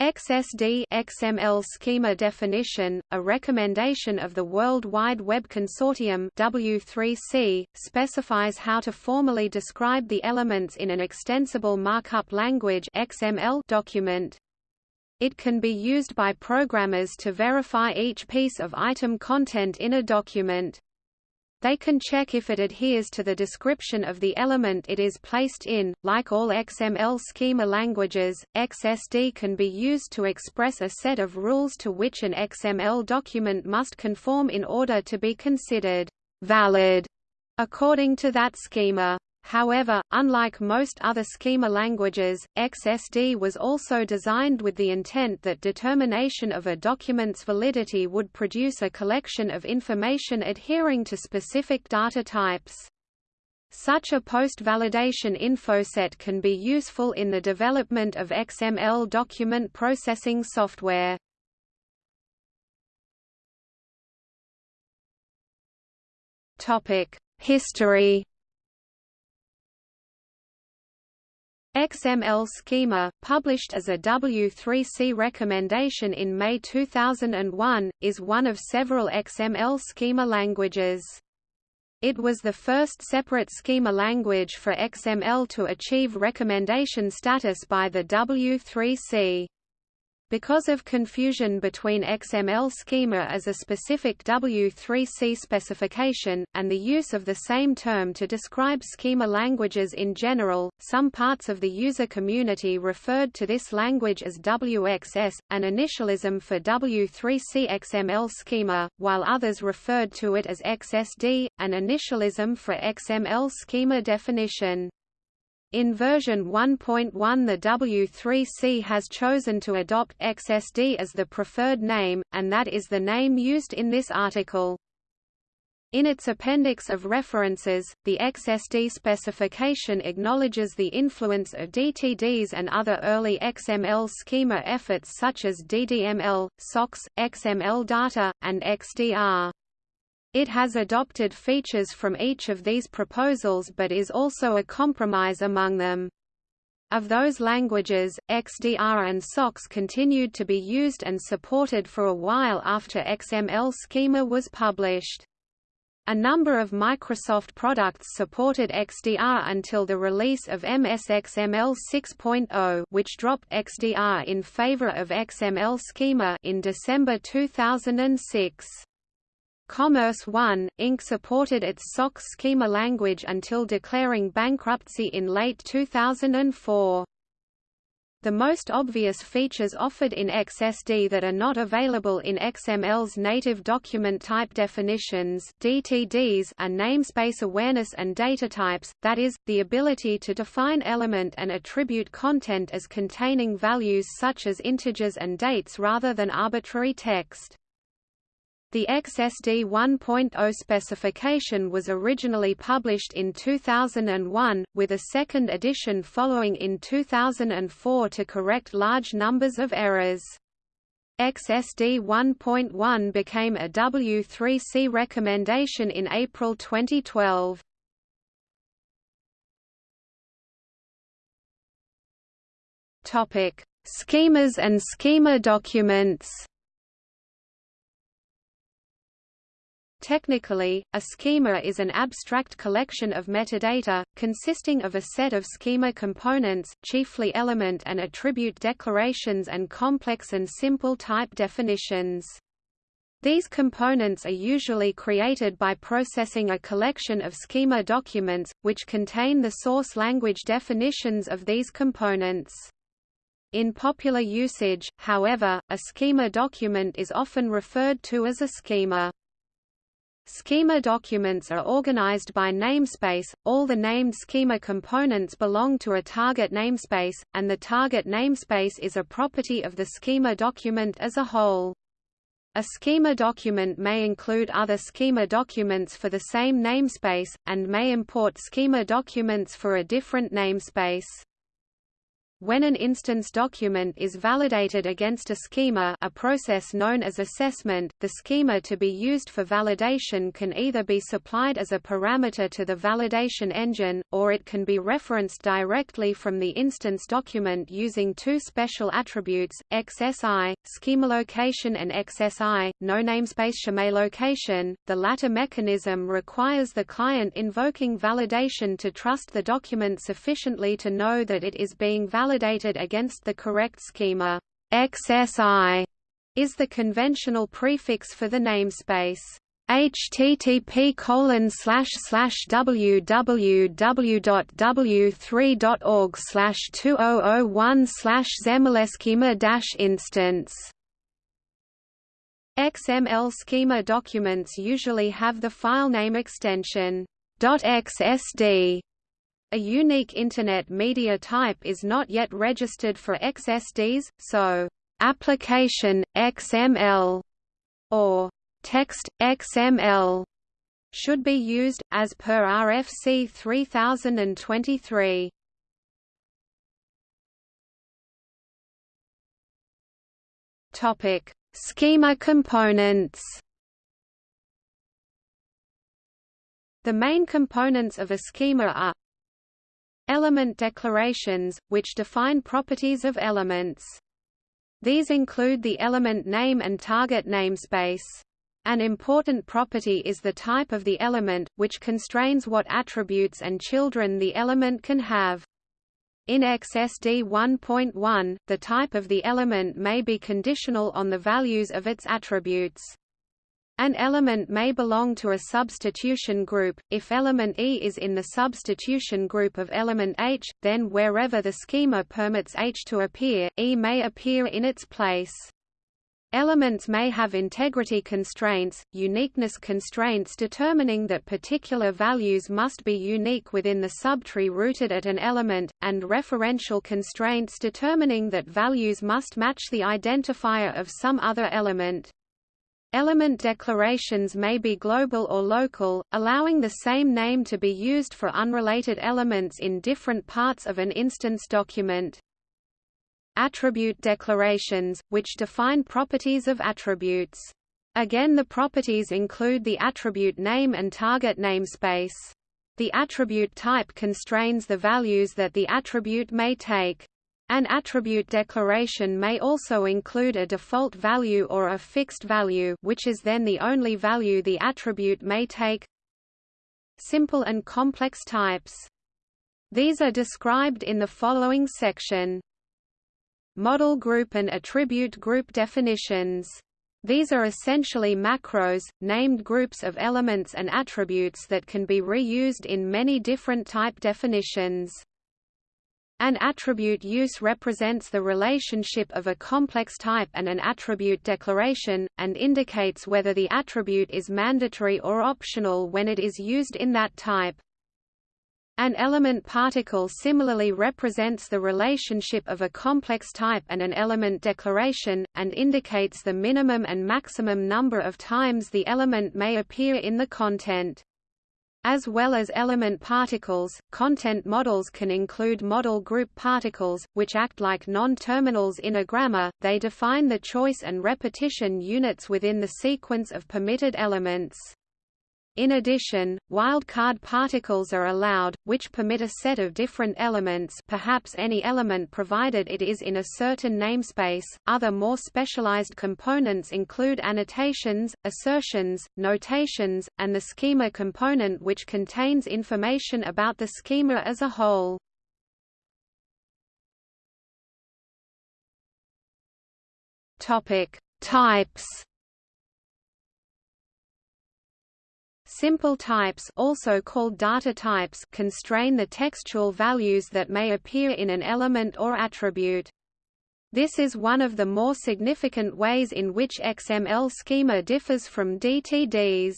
XSD XML schema definition, a recommendation of the World Wide Web Consortium W3C, specifies how to formally describe the elements in an extensible markup language XML document. It can be used by programmers to verify each piece of item content in a document. They can check if it adheres to the description of the element it is placed in. Like all XML schema languages, XSD can be used to express a set of rules to which an XML document must conform in order to be considered valid according to that schema. However, unlike most other schema languages, XSD was also designed with the intent that determination of a document's validity would produce a collection of information adhering to specific data types. Such a post-validation infoset can be useful in the development of XML document processing software. History XML schema, published as a W3C recommendation in May 2001, is one of several XML schema languages. It was the first separate schema language for XML to achieve recommendation status by the W3C. Because of confusion between XML schema as a specific W3C specification, and the use of the same term to describe schema languages in general, some parts of the user community referred to this language as WXS, an initialism for W3C XML schema, while others referred to it as XSD, an initialism for XML schema definition. In version 1.1 the W3C has chosen to adopt XSD as the preferred name, and that is the name used in this article. In its appendix of references, the XSD specification acknowledges the influence of DTDs and other early XML schema efforts such as DDML, SOX, XML data, and XDR. It has adopted features from each of these proposals but is also a compromise among them. Of those languages, XDR and SOX continued to be used and supported for a while after XML schema was published. A number of Microsoft products supported XDR until the release of MSXML 6.0 which dropped XDR in favor of XML schema in December 2006. Commerce One, Inc. supported its SOX schema language until declaring bankruptcy in late 2004. The most obvious features offered in XSD that are not available in XML's native document type definitions DTDs are namespace awareness and data types, that is, the ability to define element and attribute content as containing values such as integers and dates rather than arbitrary text. The XSD 1.0 specification was originally published in 2001, with a second edition following in 2004 to correct large numbers of errors. XSD 1.1 became a W3C recommendation in April 2012. Schemas and schema documents Technically, a schema is an abstract collection of metadata, consisting of a set of schema components, chiefly element and attribute declarations and complex and simple type definitions. These components are usually created by processing a collection of schema documents, which contain the source language definitions of these components. In popular usage, however, a schema document is often referred to as a schema. Schema documents are organized by namespace, all the named schema components belong to a target namespace, and the target namespace is a property of the schema document as a whole. A schema document may include other schema documents for the same namespace, and may import schema documents for a different namespace. When an instance document is validated against a schema a process known as assessment, the schema to be used for validation can either be supplied as a parameter to the validation engine, or it can be referenced directly from the instance document using two special attributes, XSI, schema location and XSI, no namespace schema location. The latter mechanism requires the client invoking validation to trust the document sufficiently to know that it is being validated validated against the correct schema. XSI is the conventional prefix for the namespace. Http colon slash slash www.w3.org slash 2001 slash xmlschema dash instance. XML schema documents usually have the file name extension .xsd a unique Internet media type is not yet registered for XSDs, so application XML or text XML should be used as per RFC 3023. Topic: Schema components. The main components of a schema are Element declarations, which define properties of elements. These include the element name and target namespace. An important property is the type of the element, which constrains what attributes and children the element can have. In XSD 1.1, the type of the element may be conditional on the values of its attributes. An element may belong to a substitution group. If element E is in the substitution group of element H, then wherever the schema permits H to appear, E may appear in its place. Elements may have integrity constraints, uniqueness constraints determining that particular values must be unique within the subtree rooted at an element, and referential constraints determining that values must match the identifier of some other element. Element declarations may be global or local, allowing the same name to be used for unrelated elements in different parts of an instance document. Attribute declarations, which define properties of attributes. Again the properties include the attribute name and target namespace. The attribute type constrains the values that the attribute may take. An attribute declaration may also include a default value or a fixed value which is then the only value the attribute may take. Simple and complex types. These are described in the following section. Model group and attribute group definitions. These are essentially macros, named groups of elements and attributes that can be reused in many different type definitions. An attribute use represents the relationship of a complex type and an attribute declaration, and indicates whether the attribute is mandatory or optional when it is used in that type. An element particle similarly represents the relationship of a complex type and an element declaration, and indicates the minimum and maximum number of times the element may appear in the content. As well as element particles, content models can include model group particles, which act like non-terminals in a grammar, they define the choice and repetition units within the sequence of permitted elements. In addition, wildcard particles are allowed, which permit a set of different elements perhaps any element provided it is in a certain namespace. Other more specialized components include annotations, assertions, notations, and the schema component which contains information about the schema as a whole. Topic: Types Simple types also called data types constrain the textual values that may appear in an element or attribute. This is one of the more significant ways in which XML schema differs from DTDs.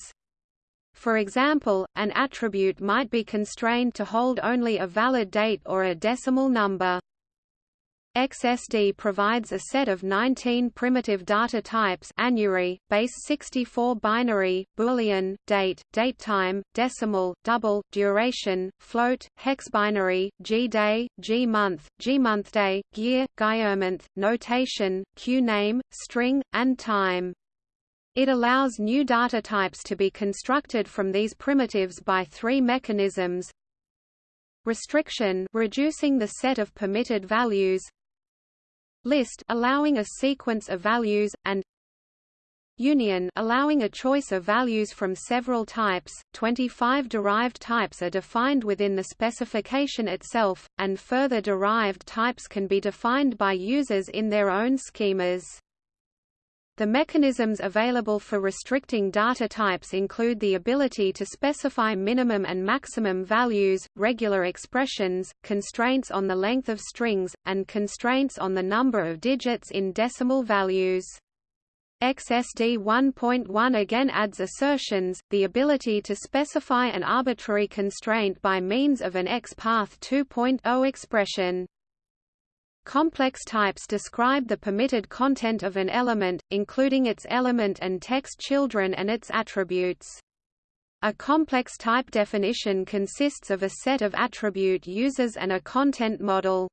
For example, an attribute might be constrained to hold only a valid date or a decimal number. XSD provides a set of 19 primitive data types anyURI, base 64 binary, Boolean, date, datetime, decimal, double, duration, float, hexbinary, G-day, G-month, G-monthday, year, gYearMonth, notation, Q-name, string, and time. It allows new data types to be constructed from these primitives by three mechanisms restriction reducing the set of permitted values list allowing a sequence of values, and union allowing a choice of values from several types. 25 derived types are defined within the specification itself, and further derived types can be defined by users in their own schemas. The mechanisms available for restricting data types include the ability to specify minimum and maximum values, regular expressions, constraints on the length of strings, and constraints on the number of digits in decimal values. XSD 1.1 again adds assertions, the ability to specify an arbitrary constraint by means of an XPath 2.0 expression. Complex types describe the permitted content of an element, including its element and text children and its attributes. A complex type definition consists of a set of attribute users and a content model.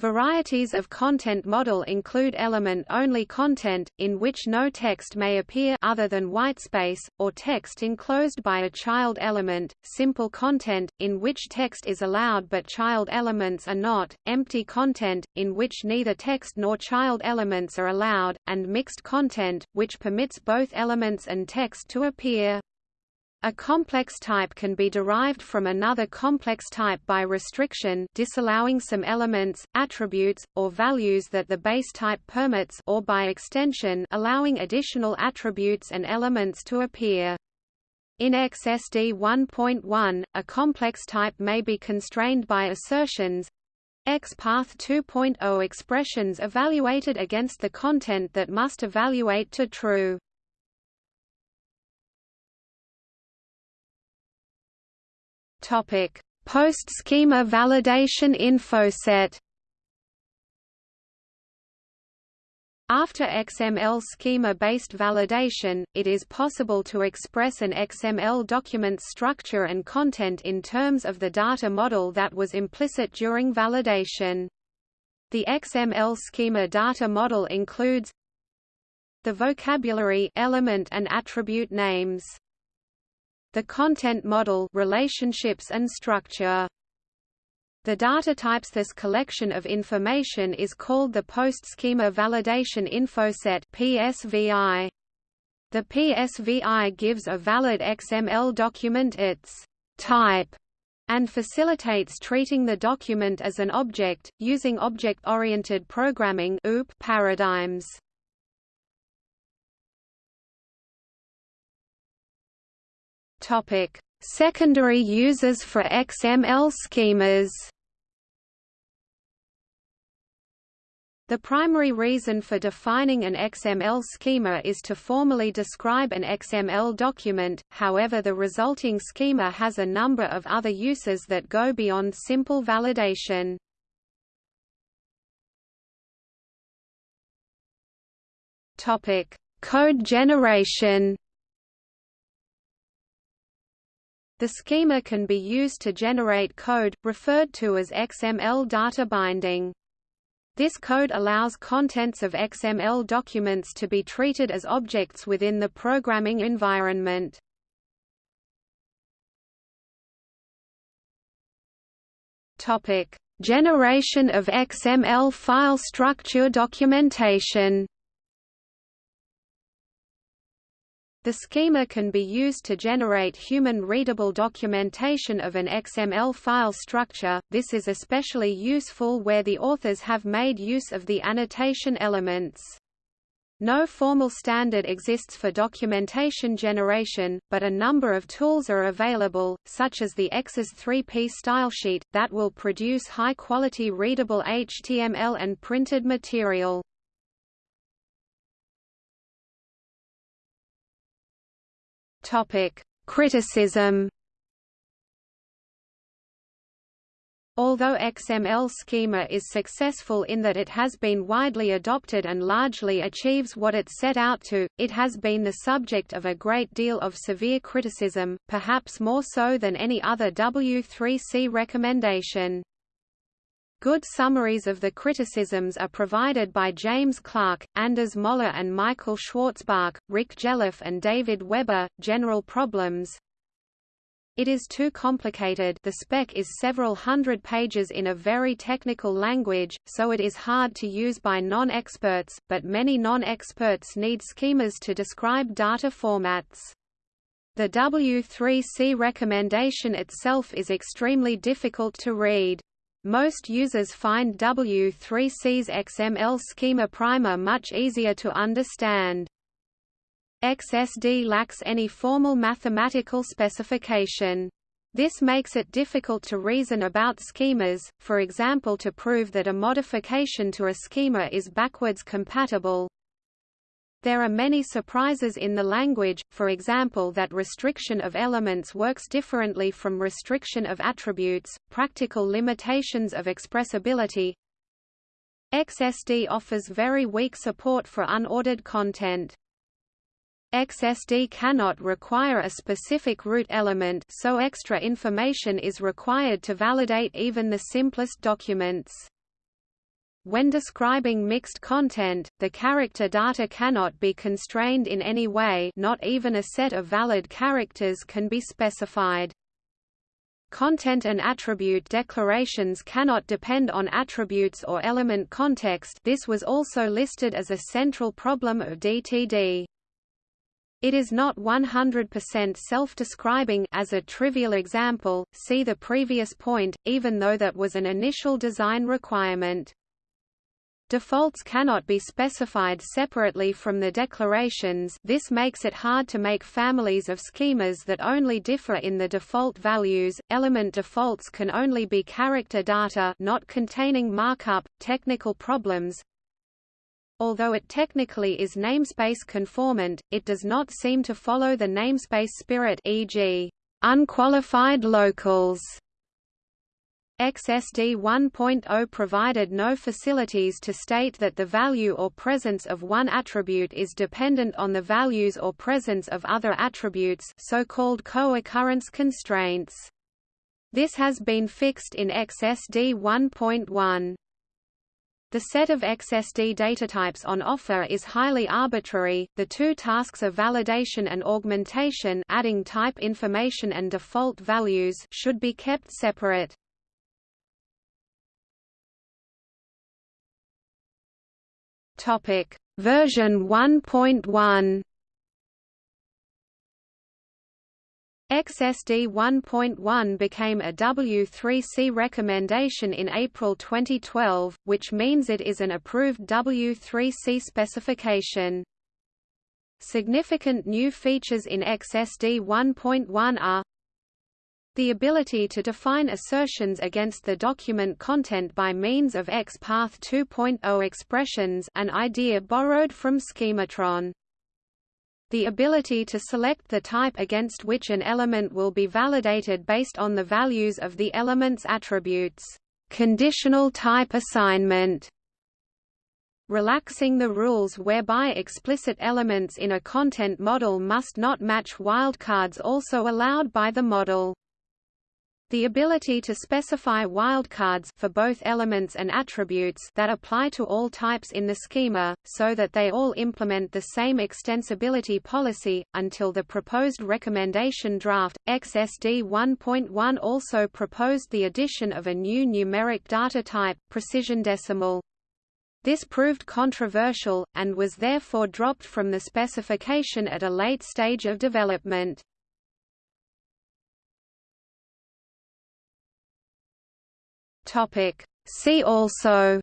Varieties of content model include element-only content, in which no text may appear other than whitespace, or text enclosed by a child element, simple content, in which text is allowed but child elements are not, empty content, in which neither text nor child elements are allowed, and mixed content, which permits both elements and text to appear. A complex type can be derived from another complex type by restriction disallowing some elements, attributes, or values that the base type permits or by extension allowing additional attributes and elements to appear. In XSD 1.1, a complex type may be constrained by assertions XPath 2.0 expressions evaluated against the content that must evaluate to true. Post-schema validation infoset. After XML schema-based validation, it is possible to express an XML document's structure and content in terms of the data model that was implicit during validation. The XML schema data model includes the vocabulary element and attribute names the content model relationships and structure. The data types this collection of information is called the Post-Schema Validation Infoset PSVI. The PSVI gives a valid XML document its type and facilitates treating the document as an object, using object-oriented programming paradigms. Topic: Secondary uses for XML schemas. The primary reason for defining an XML schema is to formally describe an XML document, however the resulting schema has a number of other uses that go beyond simple validation. Code generation The schema can be used to generate code, referred to as XML data binding. This code allows contents of XML documents to be treated as objects within the programming environment. Topic: Generation of XML file structure documentation. The schema can be used to generate human-readable documentation of an XML file structure, this is especially useful where the authors have made use of the annotation elements. No formal standard exists for documentation generation, but a number of tools are available, such as the XS 3P stylesheet, that will produce high-quality readable HTML and printed material. Topic: Criticism. Although XML schema is successful in that it has been widely adopted and largely achieves what it set out to, it has been the subject of a great deal of severe criticism, perhaps more so than any other W3C recommendation. Good summaries of the criticisms are provided by James Clark, Anders Moller and Michael Schwartzbach, Rick Jelliffe and David Webber. General problems it is too complicated the spec is several hundred pages in a very technical language, so it is hard to use by non-experts, but many non-experts need schemas to describe data formats. The W3C recommendation itself is extremely difficult to read. Most users find W3C's XML schema primer much easier to understand. XSD lacks any formal mathematical specification. This makes it difficult to reason about schemas, for example to prove that a modification to a schema is backwards compatible. There are many surprises in the language, for example that restriction of elements works differently from restriction of attributes, practical limitations of expressibility. XSD offers very weak support for unordered content. XSD cannot require a specific root element so extra information is required to validate even the simplest documents. When describing mixed content, the character data cannot be constrained in any way not even a set of valid characters can be specified. Content and attribute declarations cannot depend on attributes or element context this was also listed as a central problem of DTD. It is not 100% self-describing as a trivial example, see the previous point, even though that was an initial design requirement. Defaults cannot be specified separately from the declarations this makes it hard to make families of schemas that only differ in the default values. Element defaults can only be character data not containing markup. Technical problems Although it technically is namespace conformant, it does not seem to follow the namespace spirit e.g., unqualified locals. XSD 1.0 provided no facilities to state that the value or presence of one attribute is dependent on the values or presence of other attributes so-called co-occurrence constraints. This has been fixed in XSD 1.1. The set of XSD datatypes on offer is highly arbitrary. The two tasks of validation and augmentation, adding type information and default values, should be kept separate. Topic: Version 1.1 XSD 1.1 became a W3C recommendation in April 2012, which means it is an approved W3C specification. Significant new features in XSD 1.1 are the ability to define assertions against the document content by means of XPath 2.0 expressions an idea borrowed from Schematron the ability to select the type against which an element will be validated based on the values of the element's attributes. Conditional type assignment relaxing the rules whereby explicit elements in a content model must not match wildcards also allowed by the model. The ability to specify wildcards for both elements and attributes that apply to all types in the schema, so that they all implement the same extensibility policy. Until the proposed recommendation draft, XSD 1.1 also proposed the addition of a new numeric data type, precision decimal. This proved controversial, and was therefore dropped from the specification at a late stage of development. Topic. See also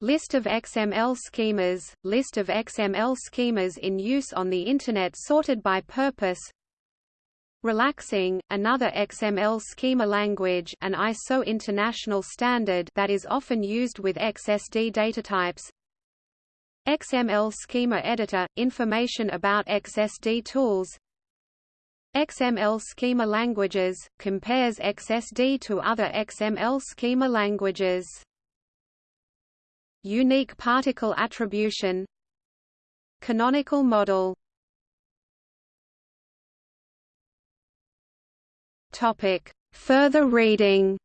List of XML schemas, list of XML schemas in use on the Internet sorted by purpose. RELAX NG, another XML schema language an ISO international standard that is often used with XSD datatypes. XML schema editor, information about XSD tools XML schema languages, compares XSD to other XML schema languages. Unique particle attribution Canonical model. Further reading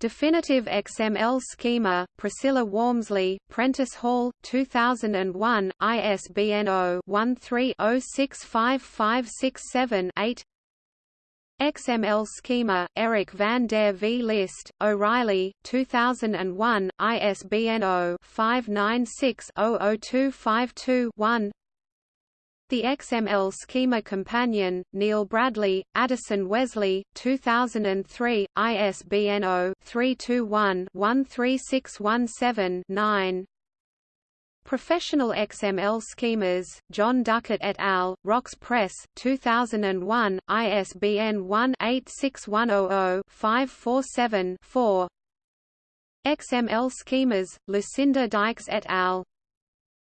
Definitive XML Schema, Priscilla Walmsley, Prentice Hall, 2001, ISBN 0-13-065567-8 XML Schema, Eric van der Vlist, O'Reilly, 2001, ISBN 0-596-00252-1 the XML Schema Companion, Neil Bradley, Addison Wesley, 2003, ISBN 0-321-13617-9 Professional XML Schemas, Jon Duckett et al., Wrox Press, 2001, ISBN 1-86100-547-4 XML Schemas, Lucinda Dykes et al.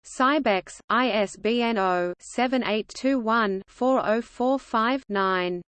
Sybex, ISBN 0-7821-4045-9.